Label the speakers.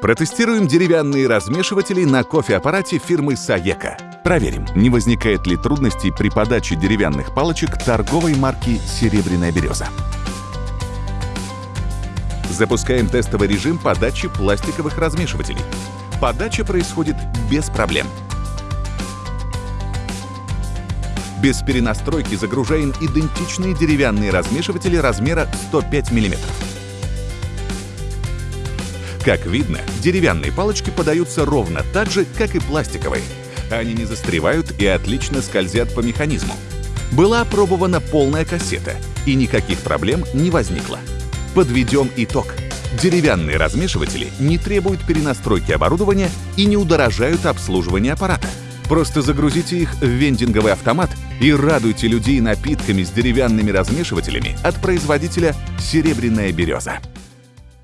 Speaker 1: Протестируем деревянные размешиватели на кофеаппарате фирмы Саека. Проверим, не возникает ли трудностей при подаче деревянных палочек торговой марки «Серебряная береза». Запускаем тестовый режим подачи пластиковых размешивателей. Подача происходит без проблем. Без перенастройки загружаем идентичные деревянные размешиватели размера 105 мм. Как видно, деревянные палочки подаются ровно так же, как и пластиковые. Они не застревают и отлично скользят по механизму. Была опробована полная кассета, и никаких проблем не возникло. Подведем итог. Деревянные размешиватели не требуют перенастройки оборудования и не удорожают обслуживание аппарата. Просто загрузите их в вендинговый автомат и радуйте людей напитками с деревянными размешивателями от производителя «Серебряная береза».